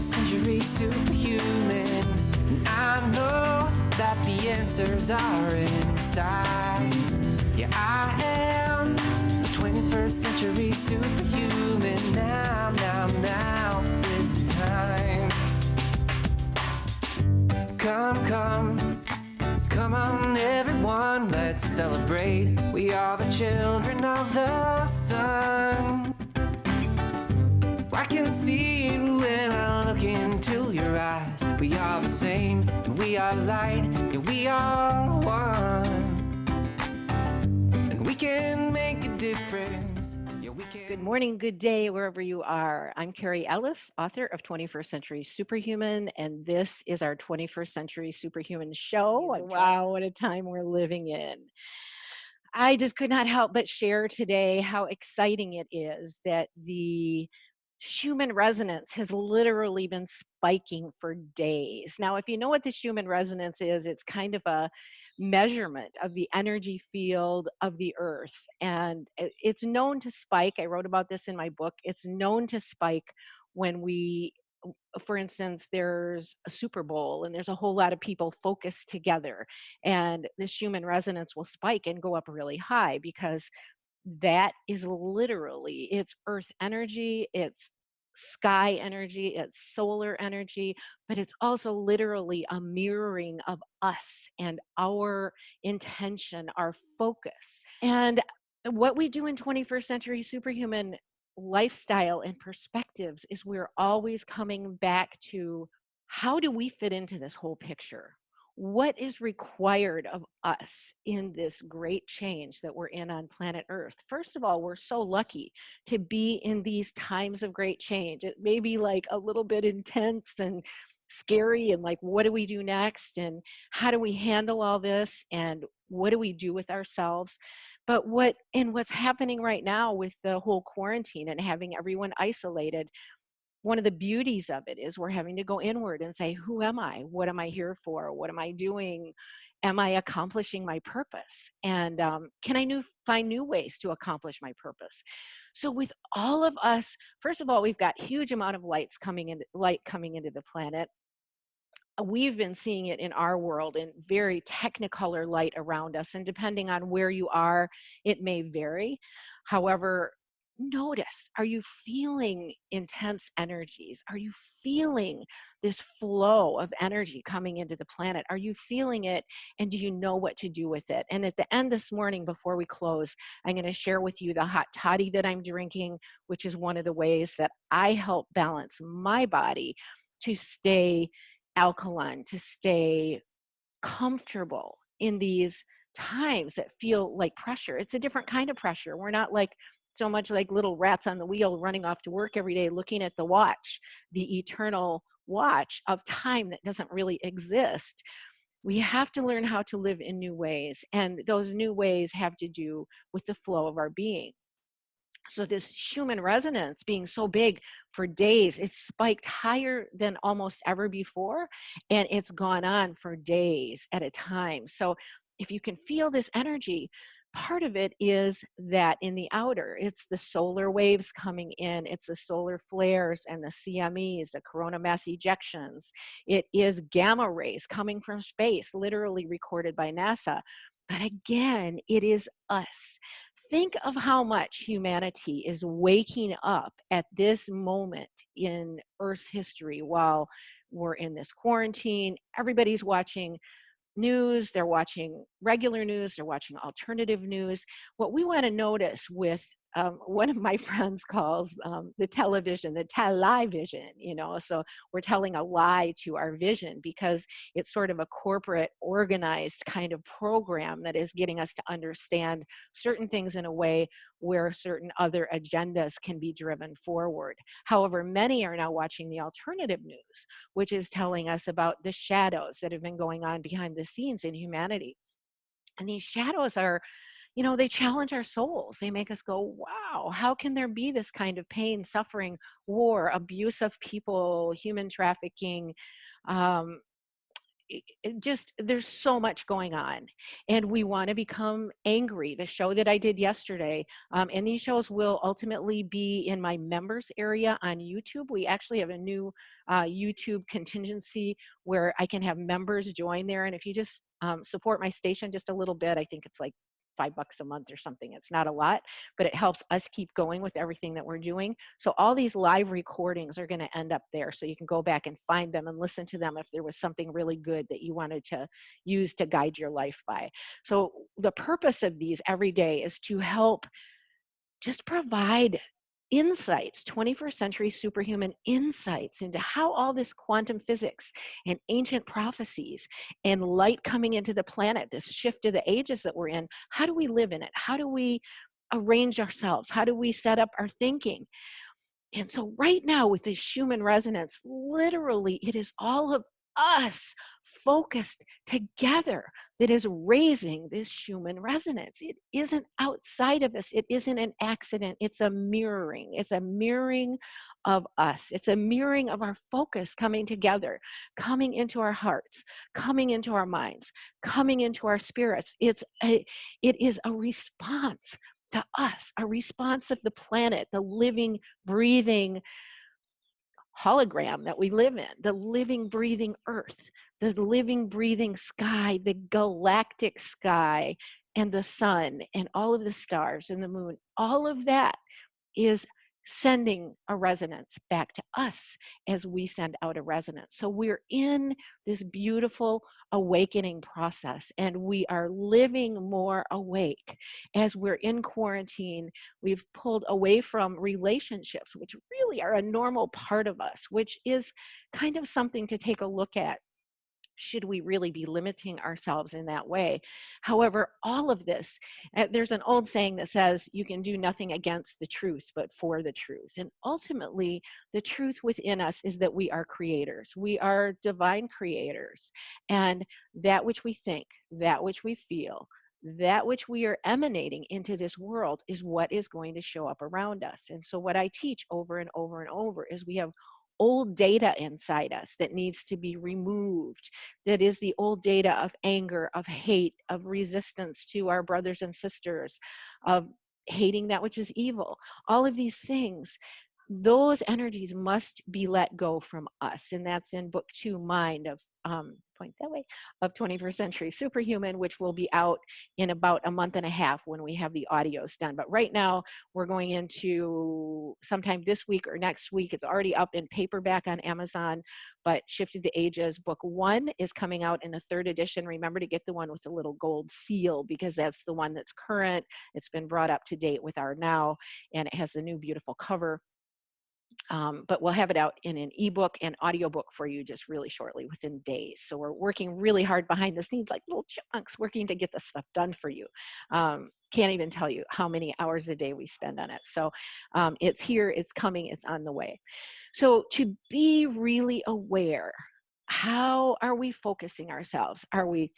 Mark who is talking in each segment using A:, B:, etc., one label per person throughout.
A: 21st century superhuman. And I know that the answers are inside. Yeah, I am a 21st century superhuman. Now, now, now is the time. Come, come, come on, everyone, let's celebrate. We are the children of the sun. I can see We are the same, and we are light, yeah, we are one. And we can make a difference. Yeah, we can.
B: Good morning, good day, wherever you are. I'm Carrie Ellis, author of 21st Century Superhuman, and this is our 21st Century Superhuman show. And wow, what a time we're living in. I just could not help but share today how exciting it is that the Schumann resonance has literally been spiking for days. Now, if you know what the Schumann resonance is, it's kind of a measurement of the energy field of the earth. And it's known to spike. I wrote about this in my book. It's known to spike when we, for instance, there's a Super Bowl and there's a whole lot of people focused together. And the Schumann resonance will spike and go up really high because that is literally it's earth energy it's sky energy it's solar energy but it's also literally a mirroring of us and our intention our focus. And what we do in 21st century superhuman lifestyle and perspectives is we're always coming back to how do we fit into this whole picture what is required of us in this great change that we're in on planet Earth? First of all, we're so lucky to be in these times of great change. It may be like a little bit intense and scary and like what do we do next and how do we handle all this and what do we do with ourselves but what and what's happening right now with the whole quarantine and having everyone isolated one of the beauties of it is we're having to go inward and say, who am I? What am I here for? What am I doing? Am I accomplishing my purpose? And um, can I new, find new ways to accomplish my purpose? So with all of us, first of all, we've got huge amount of lights coming in, light coming into the planet. We've been seeing it in our world in very technicolor light around us. And depending on where you are, it may vary. However, notice are you feeling intense energies are you feeling this flow of energy coming into the planet are you feeling it and do you know what to do with it and at the end this morning before we close i'm going to share with you the hot toddy that i'm drinking which is one of the ways that i help balance my body to stay alkaline to stay comfortable in these times that feel like pressure. It's a different kind of pressure. We're not like so much like little rats on the wheel running off to work every day looking at the watch, the eternal watch of time that doesn't really exist. We have to learn how to live in new ways, and those new ways have to do with the flow of our being. So this Schumann resonance being so big for days, it's spiked higher than almost ever before, and it's gone on for days at a time. So if you can feel this energy, part of it is that in the outer, it's the solar waves coming in, it's the solar flares and the CMEs, the coronal mass ejections. It is gamma rays coming from space, literally recorded by NASA. But again, it is us. Think of how much humanity is waking up at this moment in Earth's history while we're in this quarantine. Everybody's watching news, they're watching regular news, they're watching alternative news. What we want to notice with um, one of my friends calls um, the television the television you know so we're telling a lie to our vision because it's sort of a corporate organized kind of program that is getting us to understand certain things in a way where certain other agendas can be driven forward. However many are now watching the alternative news which is telling us about the shadows that have been going on behind the scenes in humanity. And these shadows are you know, they challenge our souls. They make us go, wow, how can there be this kind of pain, suffering, war, abuse of people, human trafficking, um, i- i- just there's so much going on and we want to become angry. The show that i did yesterday um, and these shows will ultimately be in my members area on youtube. We actually have a new uh, youtube contingency where i can have members join there and if you just um, support my station just a little bit i think it's like five bucks a month or something. It's not a lot, but it helps us keep going with everything that we're doing. So all these live recordings are going to end up there. So you can go back and find them and listen to them if there was something really good that you wanted to use to guide your life by. So the purpose of these every day is to help just provide insights, 21st century superhuman insights into how all this quantum physics and ancient prophecies and light coming into the planet, this shift of the ages that we're in, how do we live in it? How do we arrange ourselves? How do we set up our thinking? And so right now with this Schumann resonance, literally it is all of us focused together that is raising this Schumann resonance. It isn't outside of us. It isn't an accident. It's a mirroring. It's a mirroring of us. It's a mirroring of our focus coming together, coming into our hearts, coming into our minds, coming into our spirits. It's a, it is a response to us, a response of the planet, the living, breathing, hologram that we live in, the living, breathing earth, the living, breathing sky, the galactic sky, and the sun, and all of the stars and the moon, all of that is sending a resonance back to us as we send out a resonance. So we're in this beautiful awakening process and we are living more awake. As we're in quarantine, we've pulled away from relationships, which really are a normal part of us, which is kind of something to take a look at should we really be limiting ourselves in that way? However, all of this, uh, there's an old saying that says you can do nothing against the truth, but for the truth. And ultimately, the truth within us is that we are creators. We are divine creators. And that which we think, that which we feel, that which we are emanating into this world is what is going to show up around us. And so what I teach over and over and over is we have old data inside us that needs to be removed. That is the old data of anger, of hate, of resistance to our brothers and sisters, of hating that which is evil. All of these things those energies must be let go from us. And that's in book two, Mind of um, point that way of 21st century superhuman which will be out in about a month and a half when we have the audios done. But right now we're going into sometime this week or next week. It's already up in paperback on amazon but Shift of the Ages book one is coming out in a third edition. Remember to get the one with the little gold seal because that's the one that's current. It's been brought up to date with our now and it has the new beautiful cover um, but we'll have it out in an ebook and audiobook for you just really shortly within days. So we're working really hard behind the scenes like little chunks working to get this stuff done for you. Um, can't even tell you how many hours a day we spend on it. So um, it's here, it's coming, it's on the way. So to be really aware, how are we focusing ourselves? Are we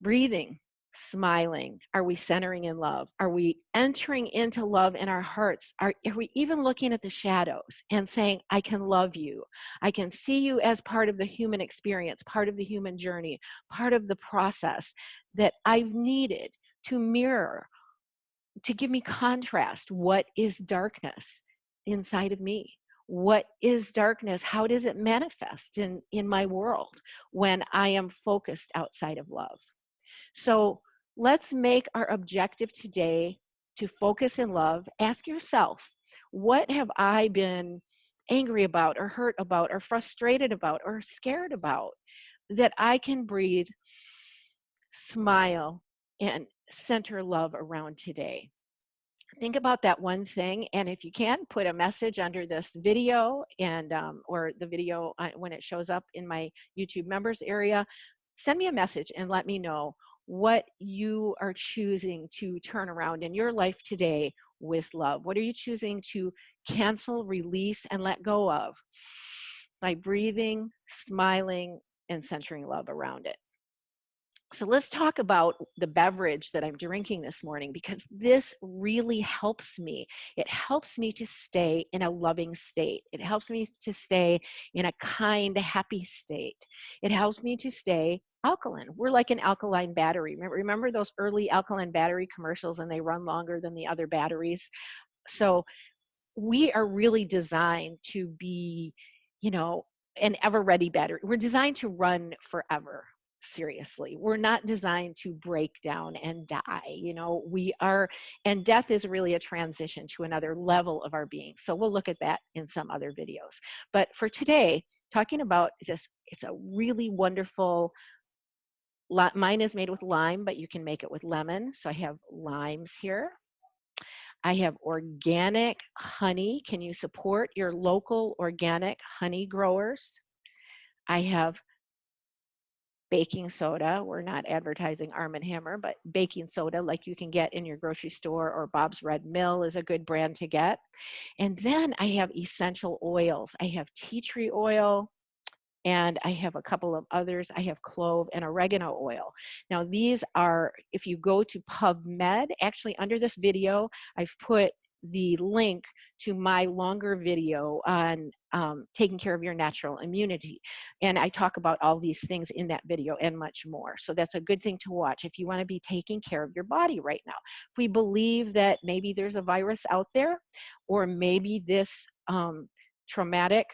B: breathing? Smiling? Are we centering in love? Are we entering into love in our hearts? Are, are, we even looking at the shadows and saying, I can love you? I can see you as part of the human experience, part of the human journey, part of the process that I've needed to mirror, to give me contrast. What is darkness inside of me? What is darkness? How does it manifest in, in my world when I am focused outside of love? So let's make our objective today to focus in love. Ask yourself, what have I been angry about or hurt about or frustrated about or scared about that I can breathe, smile, and center love around today? think about that one thing and if you can put a message under this video and um, or the video uh, when it shows up in my youtube members area send me a message and let me know what you are choosing to turn around in your life today with love. What are you choosing to cancel, release, and let go of by breathing, smiling, and centering love around it? So let's talk about the beverage that I'm drinking this morning because this really helps me. It helps me to stay in a loving state. It helps me to stay in a kind, happy state. It helps me to stay alkaline. We're like an alkaline battery. Remember, remember those early alkaline battery commercials and they run longer than the other batteries? So we are really designed to be, you know, an ever ready battery. We're designed to run forever seriously. We're not designed to break down and die. You know, we are, and death is really a transition to another level of our being. So we'll look at that in some other videos. But for today, talking about this, it's a really wonderful, mine is made with lime, but you can make it with lemon. So I have limes here. I have organic honey. Can you support your local organic honey growers? I have baking soda. We're not advertising Arm & Hammer, but baking soda like you can get in your grocery store or Bob's Red Mill is a good brand to get. And then I have essential oils. I have tea tree oil, and I have a couple of others. I have clove and oregano oil. Now these are, if you go to PubMed, actually under this video, I've put the link to my longer video on um, taking care of your natural immunity. And I talk about all these things in that video and much more. So that's a good thing to watch if you wanna be taking care of your body right now. If we believe that maybe there's a virus out there, or maybe this um, traumatic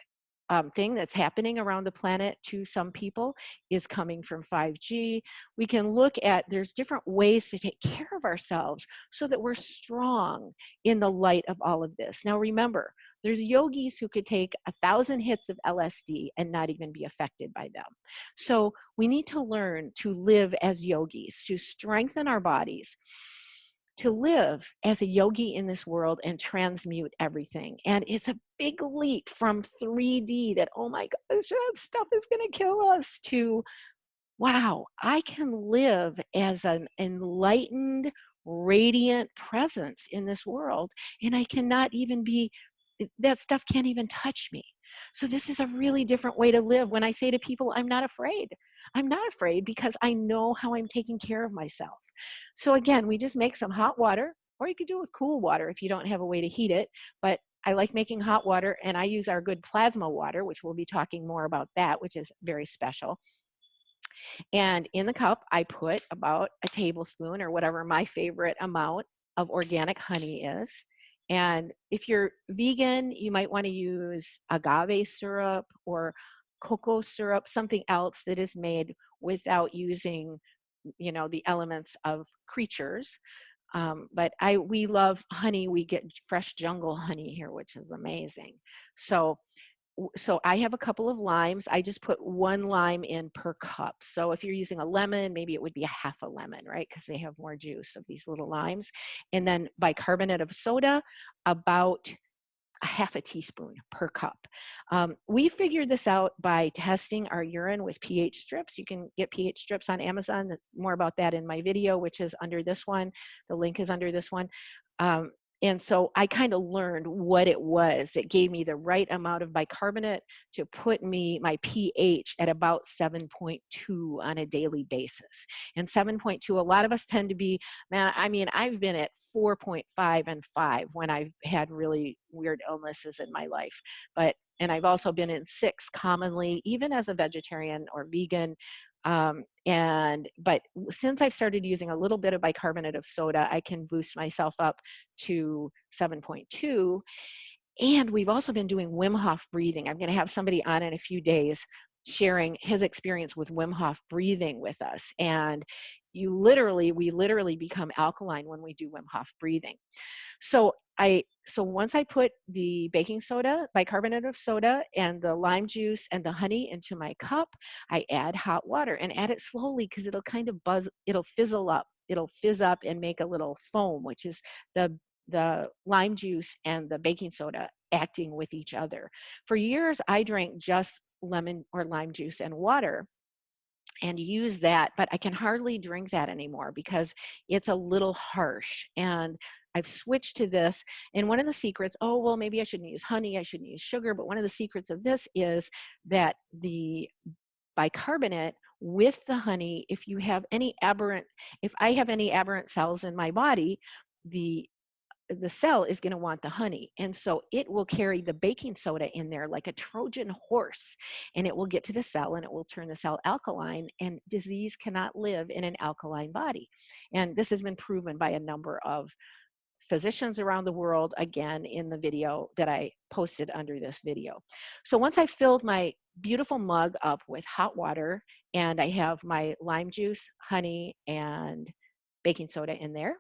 B: um, thing that's happening around the planet to some people is coming from 5G. We can look at, there's different ways to take care of ourselves so that we're strong in the light of all of this. Now remember, there's yogis who could take a thousand hits of LSD and not even be affected by them. So we need to learn to live as yogis, to strengthen our bodies to live as a yogi in this world and transmute everything. And it's a big leap from 3D that, oh my gosh, that stuff is going to kill us to, wow, I can live as an enlightened, radiant presence in this world. And I cannot even be, eh, that stuff can't even touch me. So this is a really different way to live. When I say to people, I'm not afraid. I'm not afraid because I know how I'm taking care of myself. So again, we just make some hot water, or you could do it with cool water if you don't have a way to heat it. But I like making hot water and I use our good plasma water, which we'll be talking more about that, which is very special. And in the cup, I put about a tablespoon or whatever my favorite amount of organic honey is. And if you're vegan, you might want to use agave syrup or cocoa syrup, something else that is made without using, you know, the elements of creatures. Um, but I, we love honey. We get fresh jungle honey here, which is amazing. So so I have a couple of limes. I just put one lime in per cup. So if you're using a lemon, maybe it would be a half a lemon, right? Because they have more juice of these little limes. And then bicarbonate of soda, about a half a teaspoon per cup. Um, we figured this out by testing our urine with pH strips. You can get pH strips on Amazon. That's more about that in my video, which is under this one. The link is under this one. Um, and so I kind of learned what it was that gave me the right amount of bicarbonate to put me my pH at about 7.2 on a daily basis. And 7.2, a lot of us tend to be, man, I mean, I've been at 4.5 and 5 when I've had really weird illnesses in my life. But and I've also been in six commonly, even as a vegetarian or vegan, um, and but since I've started using a little bit of bicarbonate of soda, I can boost myself up to 7.2. And we've also been doing Wim Hof breathing. I'm going to have somebody on in a few days sharing his experience with Wim Hof breathing with us. And you literally, we literally become alkaline when we do Wim Hof breathing. So I, so once I put the baking soda, bicarbonate of soda and the lime juice and the honey into my cup, I add hot water and add it slowly because it'll kind of buzz, it'll fizzle up. It'll fizz up and make a little foam, which is the the lime juice and the baking soda acting with each other. For years, I drank just lemon or lime juice and water and use that, but I can hardly drink that anymore because it's a little harsh. And I've switched to this. And one of the secrets, oh, well, maybe I shouldn't use honey, I shouldn't use sugar, but one of the secrets of this is that the bicarbonate with the honey. If you have any aberrant, if I have any aberrant cells in my body, the the cell is going to want the honey. And so it will carry the baking soda in there like a Trojan horse, and it will get to the cell and it will turn the cell alkaline. And disease cannot live in an alkaline body. And this has been proven by a number of physicians around the world, again, in the video that I posted under this video. So once I filled my beautiful mug up with hot water and I have my lime juice, honey, and baking soda in there,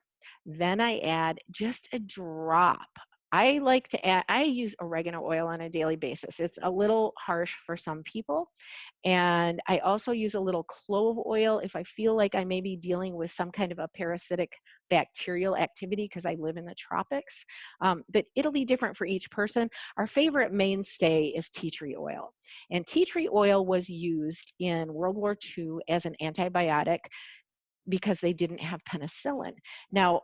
B: then I add just a drop. I like to add, I use oregano oil on a daily basis. It's a little harsh for some people. And I also use a little clove oil if I feel like I may be dealing with some kind of a parasitic bacterial activity because I live in the tropics. Um, but it'll be different for each person. Our favorite mainstay is tea tree oil. And tea tree oil was used in World War II as an antibiotic because they didn't have penicillin. Now,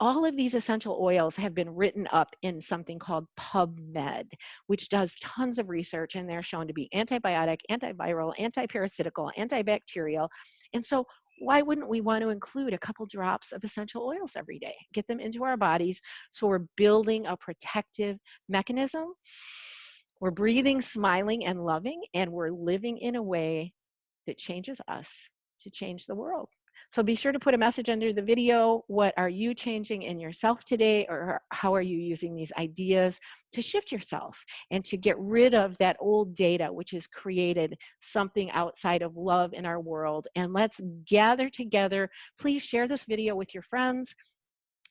B: all of these essential oils have been written up in something called PubMed, which does tons of research and they're shown to be antibiotic, antiviral, antiparasitical, antibacterial. And so why wouldn't we want to include a couple drops of essential oils every day? Get them into our bodies so we're building a protective mechanism. We're breathing, smiling, and loving, and we're living in a way that changes us to change the world. So be sure to put a message under the video. What are you changing in yourself today or how are you using these ideas to shift yourself and to get rid of that old data which has created something outside of love in our world. And let's gather together. Please share this video with your friends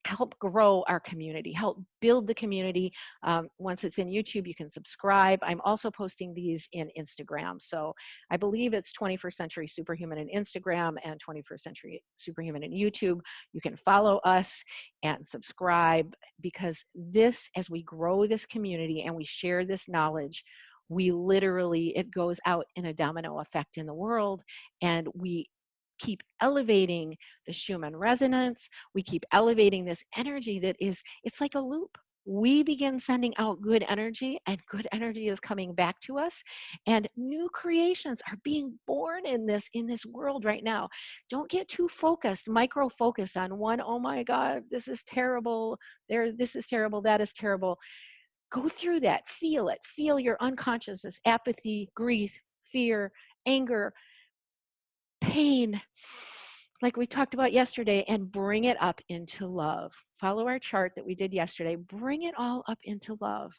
B: help grow our community, help build the community. Um, once it's in YouTube, you can subscribe. I'm also posting these in Instagram. So I believe it's 21st Century Superhuman in Instagram and 21st Century Superhuman in YouTube. You can follow us and subscribe because this, as we grow this community and we share this knowledge, we literally, it goes out in a domino effect in the world and we keep elevating the Schumann resonance. We keep elevating this energy that is, it's like a loop. We begin sending out good energy and good energy is coming back to us and new creations are being born in this, in this world right now. Don't get too focused, micro focus on one, oh my God, this is terrible. There, this is terrible, that is terrible. Go through that, feel it, feel your unconsciousness, apathy, grief, fear, anger, pain, like we talked about yesterday, and bring it up into love. Follow our chart that we did yesterday. Bring it all up into love.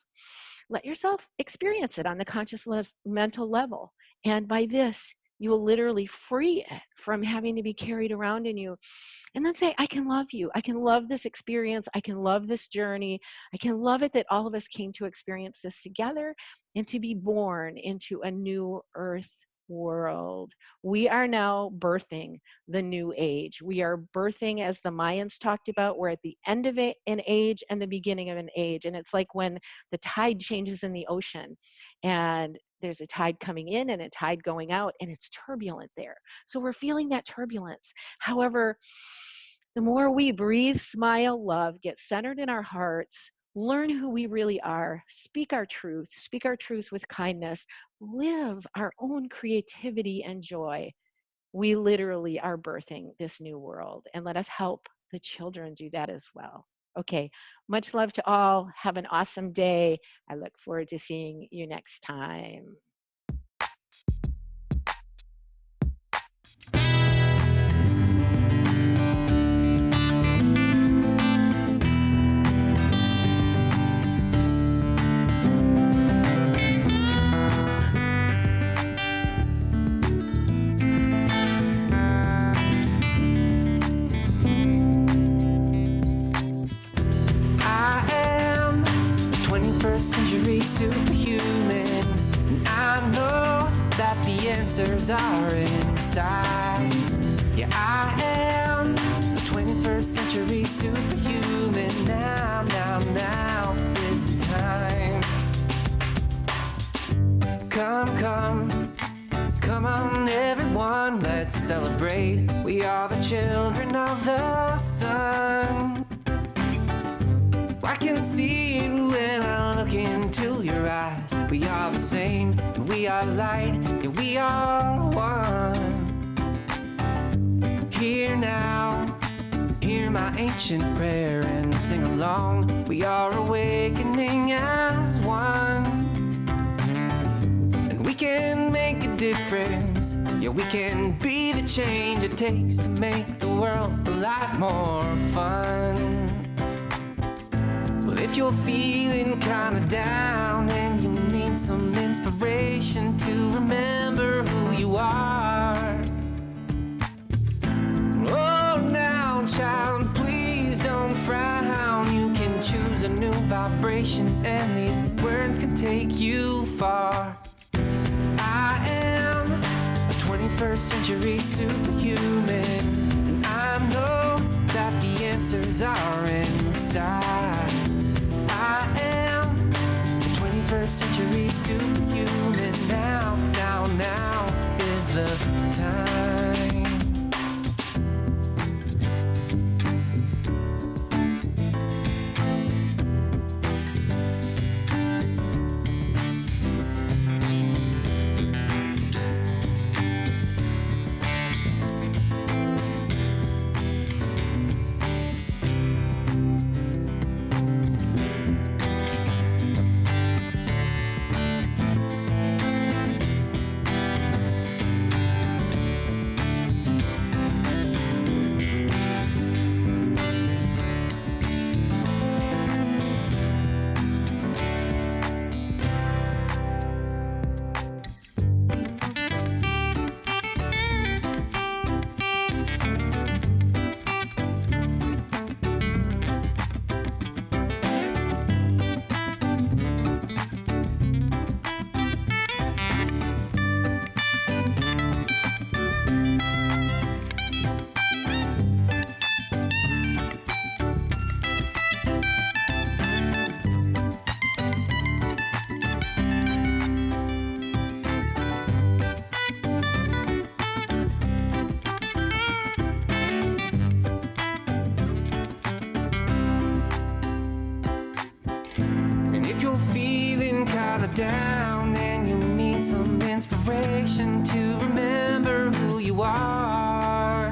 B: Let yourself experience it on the conscious mental level. And by this, you will literally free it from having to be carried around in you. And then say, I can love you. I can love this experience. I can love this journey. I can love it that all of us came to experience this together and to be born into a new earth world. We are now birthing the new age. We are birthing, as the Mayans talked about, we're at the end of an age and the beginning of an age. And it's like when the tide changes in the ocean and there's a tide coming in and a tide going out and it's turbulent there. So we're feeling that turbulence. However, the more we breathe, smile, love, get centered in our hearts, learn who we really are, speak our truth, speak our truth with kindness, live our own creativity and joy. We literally are birthing this new world and let us help the children do that as well. Okay, much love to all. Have an awesome day. I look forward to seeing you next time. Answers are inside. Yeah, I am a 21st century superhuman. Now, now, now is the time. Come, come, come on, everyone, let's celebrate. We are the children of the sun. I can see you when I look into your eyes. We are the same, and we are light, and we are one.
A: Here now, hear my ancient prayer and sing along. We are awakening as one. And we can make a difference. Yeah, we can be the change it takes to make the world a lot more fun. If you're feeling kinda down and you need some inspiration to remember who you are. Oh, now, child, please don't frown. You can choose a new vibration, and these words can take you far. I am a 21st century superhuman, and I know that the answers are inside. 21st century superhuman. Now, now, now is the time. Feeling down and you need some inspiration to remember who you are.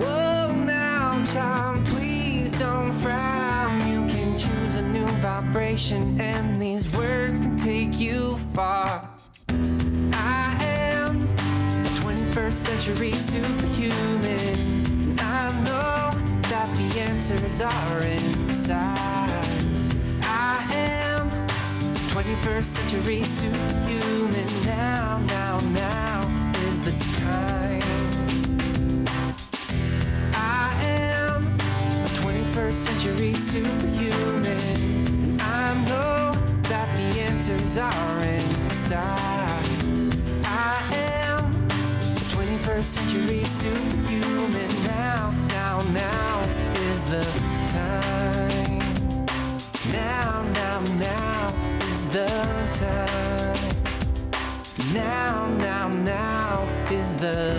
A: Whoa, now, child, please don't frown. You can choose a new vibration, and these words can take you far. I am a 21st century superhuman. I know that the answers are inside. 21st century superhuman. Now, now, now is the time. I am a 21st century superhuman. And I know that the answers are inside. I am a 21st century superhuman. The.